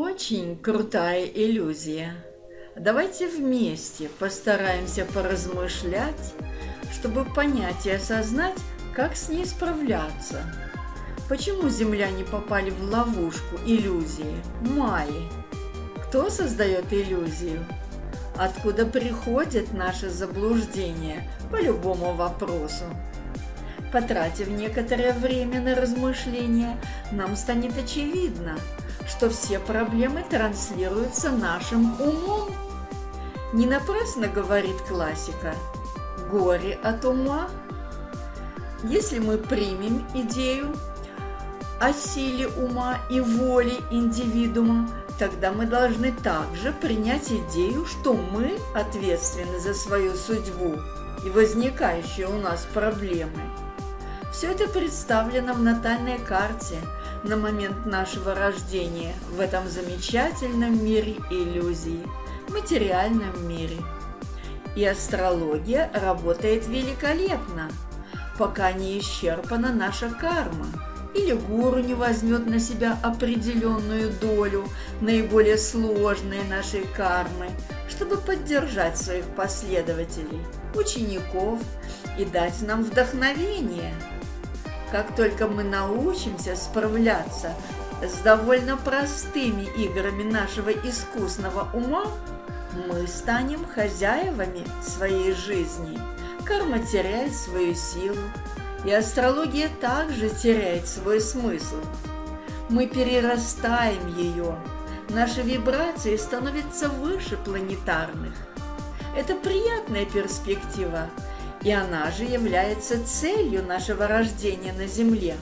Очень крутая иллюзия. Давайте вместе постараемся поразмышлять, чтобы понять и осознать, как с ней справляться. Почему земляне попали в ловушку иллюзии, майи? Кто создает иллюзию? Откуда приходит наше заблуждение по любому вопросу? Потратив некоторое время на размышления, нам станет очевидно, что все проблемы транслируются нашим умом. Не напрасно говорит классика «горе от ума». Если мы примем идею о силе ума и воле индивидуума, тогда мы должны также принять идею, что мы ответственны за свою судьбу и возникающие у нас проблемы. Все это представлено в натальной карте на момент нашего рождения в этом замечательном мире иллюзий, материальном мире. И астрология работает великолепно, пока не исчерпана наша карма – или гуру не возьмет на себя определенную долю наиболее сложной нашей кармы, чтобы поддержать своих последователей, учеников и дать нам вдохновение. Как только мы научимся справляться с довольно простыми играми нашего искусного ума, мы станем хозяевами своей жизни. Карма теряет свою силу, и астрология также теряет свой смысл. Мы перерастаем ее, наши вибрации становятся выше планетарных. Это приятная перспектива, и она же является целью нашего рождения на Земле.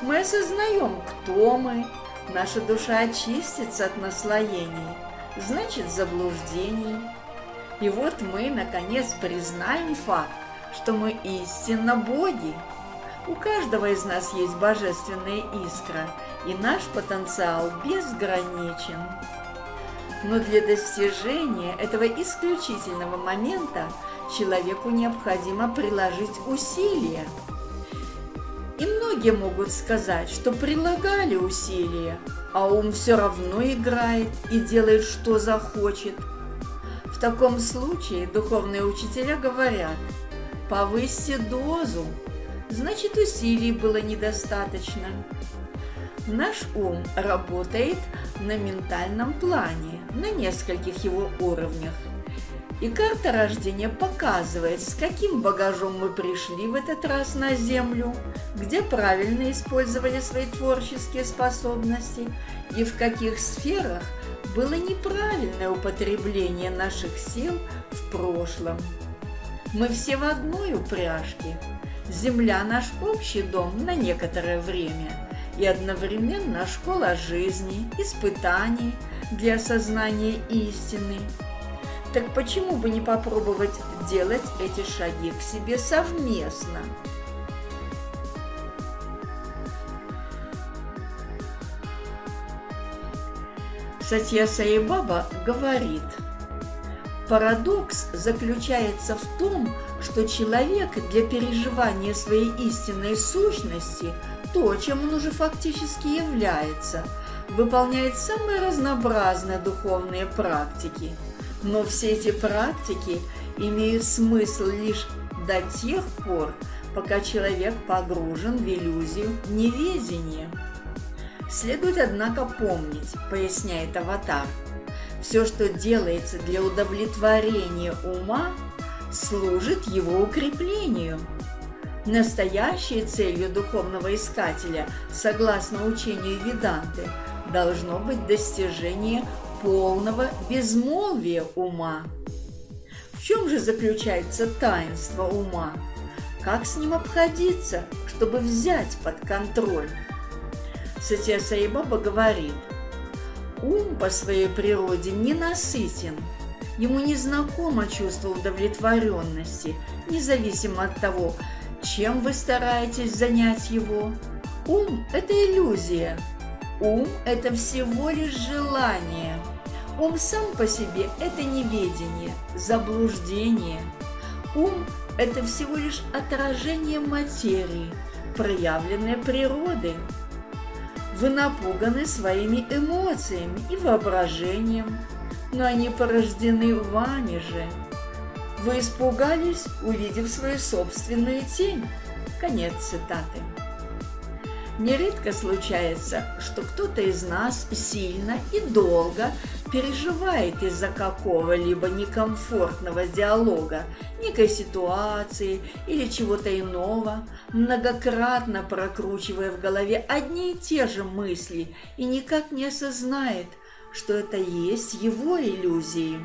Мы осознаем, кто мы, наша душа очистится от наслоений, значит заблуждений. И вот мы, наконец, признаем факт, что мы истинно боги. У каждого из нас есть божественная искра, и наш потенциал безграничен. Но для достижения этого исключительного момента человеку необходимо приложить усилия. И многие могут сказать, что прилагали усилия, а ум все равно играет и делает, что захочет. В таком случае духовные учителя говорят – Повысьте дозу, значит усилий было недостаточно. Наш ум работает на ментальном плане, на нескольких его уровнях. И карта рождения показывает, с каким багажом мы пришли в этот раз на Землю, где правильно использовали свои творческие способности и в каких сферах было неправильное употребление наших сил в прошлом. Мы все в одной упряжке. Земля – наш общий дом на некоторое время и одновременно школа жизни, испытаний для осознания истины. Так почему бы не попробовать делать эти шаги к себе совместно? Сатья Саибаба говорит – Парадокс заключается в том, что человек для переживания своей истинной сущности, то, чем он уже фактически является, выполняет самые разнообразные духовные практики. Но все эти практики имеют смысл лишь до тех пор, пока человек погружен в иллюзию неведения. Следует, однако, помнить, поясняет Аватар – все, что делается для удовлетворения ума, служит его укреплению. Настоящей целью духовного искателя, согласно учению Веданты, должно быть достижение полного безмолвия ума. В чем же заключается таинство ума? Как с ним обходиться, чтобы взять под контроль? Сатья Саибаба говорит – Ум по своей природе ненасытен. Ему не знакомо чувство удовлетворенности, независимо от того, чем вы стараетесь занять его. Ум – это иллюзия. Ум – это всего лишь желание. Ум сам по себе – это неведение, заблуждение. Ум – это всего лишь отражение материи, проявленное природой. Вы напуганы своими эмоциями и воображением, но они порождены вами же. Вы испугались, увидев свою собственную тень. Конец цитаты. Нередко случается, что кто-то из нас сильно и долго переживает из-за какого-либо некомфортного диалога, некой ситуации или чего-то иного, многократно прокручивая в голове одни и те же мысли и никак не осознает, что это есть его иллюзии.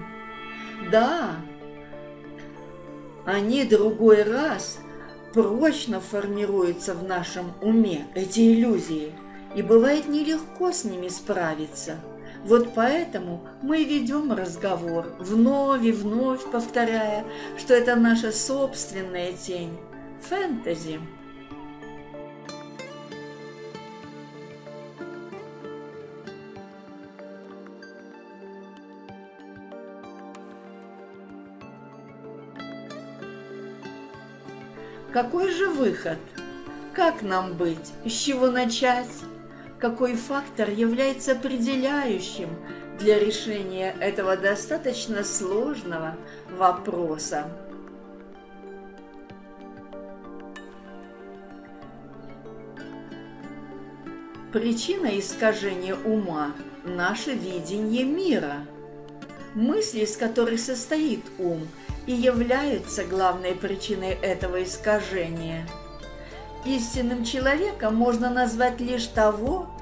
Да, они другой раз прочно формируются в нашем уме, эти иллюзии, и бывает нелегко с ними справиться. Вот поэтому мы ведем разговор, вновь и вновь повторяя, что это наша собственная тень. Фэнтези. Какой же выход? Как нам быть? С чего начать? Какой фактор является определяющим для решения этого достаточно сложного вопроса? Причина искажения ума – наше видение мира. Мысли, из которых состоит ум – и являются главной причиной этого искажения. Истинным человеком можно назвать лишь того,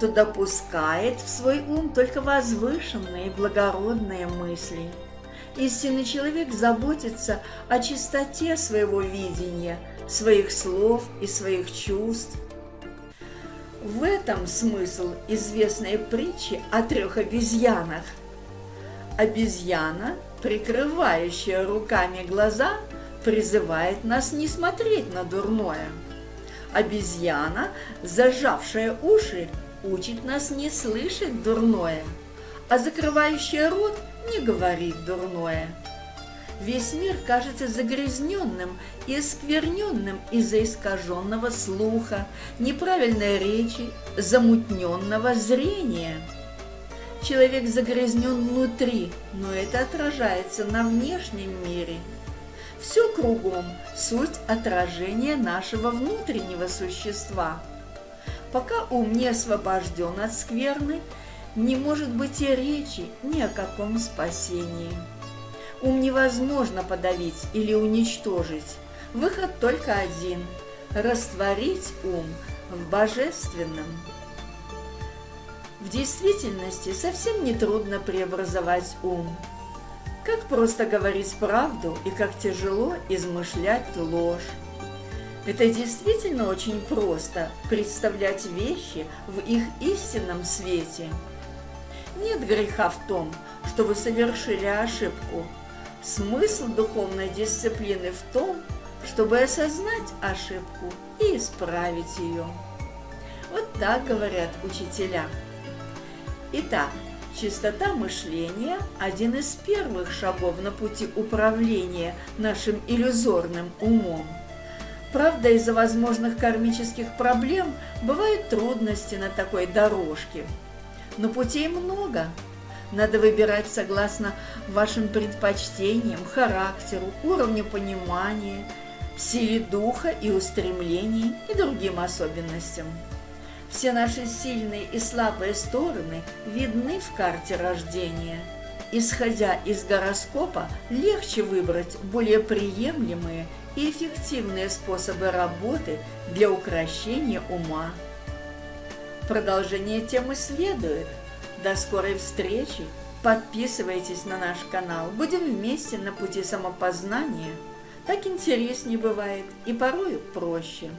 кто допускает в свой ум только возвышенные и благородные мысли. Истинный человек заботится о чистоте своего видения, своих слов и своих чувств. В этом смысл известной притчи о трех обезьянах. Обезьяна – прикрывающая руками глаза, призывает нас не смотреть на дурное. Обезьяна, зажавшая уши, учит нас не слышать дурное, а закрывающая рот не говорит дурное. Весь мир кажется загрязненным и оскверненным из-за искаженного слуха, неправильной речи, замутненного зрения – Человек загрязнен внутри, но это отражается на внешнем мире. Все кругом – суть отражения нашего внутреннего существа. Пока ум не освобожден от скверны, не может быть и речи ни о каком спасении. Ум невозможно подавить или уничтожить. Выход только один – растворить ум в божественном. В действительности совсем не трудно преобразовать ум. Как просто говорить правду и как тяжело измышлять ложь. Это действительно очень просто представлять вещи в их истинном свете. Нет греха в том, что вы совершили ошибку. Смысл духовной дисциплины в том, чтобы осознать ошибку и исправить ее. Вот так говорят учителя. Итак, чистота мышления – один из первых шагов на пути управления нашим иллюзорным умом. Правда, из-за возможных кармических проблем бывают трудности на такой дорожке. Но путей много. Надо выбирать согласно вашим предпочтениям, характеру, уровню понимания, силе духа и устремлений и другим особенностям. Все наши сильные и слабые стороны видны в карте рождения. Исходя из гороскопа, легче выбрать более приемлемые и эффективные способы работы для украшения ума. Продолжение темы следует. До скорой встречи! Подписывайтесь на наш канал. Будем вместе на пути самопознания. Так интереснее бывает и порою проще.